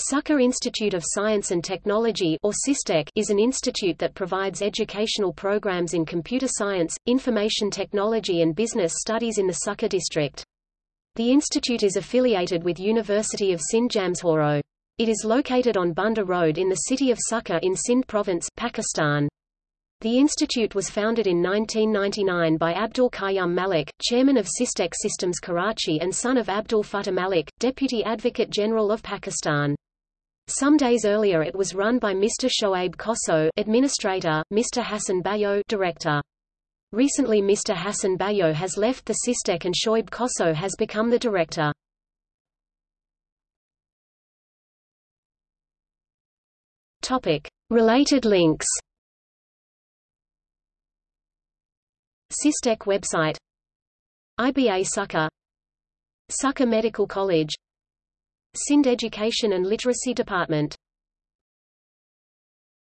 Sukkur Institute of Science and Technology or SISTEC is an institute that provides educational programs in computer science, information technology and business studies in the Sukkur district. The institute is affiliated with University of Sindh Jamshoro. It is located on Bunda Road in the city of Sukkur in Sindh province, Pakistan. The institute was founded in 1999 by Abdul Qayyum Malik, chairman of SISTEC Systems Karachi and son of Abdul Futtah Malik, Deputy Advocate General of Pakistan. Some days earlier it was run by Mr. Shoaib Kosso administrator, Mr. Hassan Bayo director. Recently Mr. Hassan Bayo has left the SISTEC and Shoaib Kosso has become the director. Topic. Related links SISTEC website IBA Sukkur Sukkur Medical College Sindh Education and Literacy Department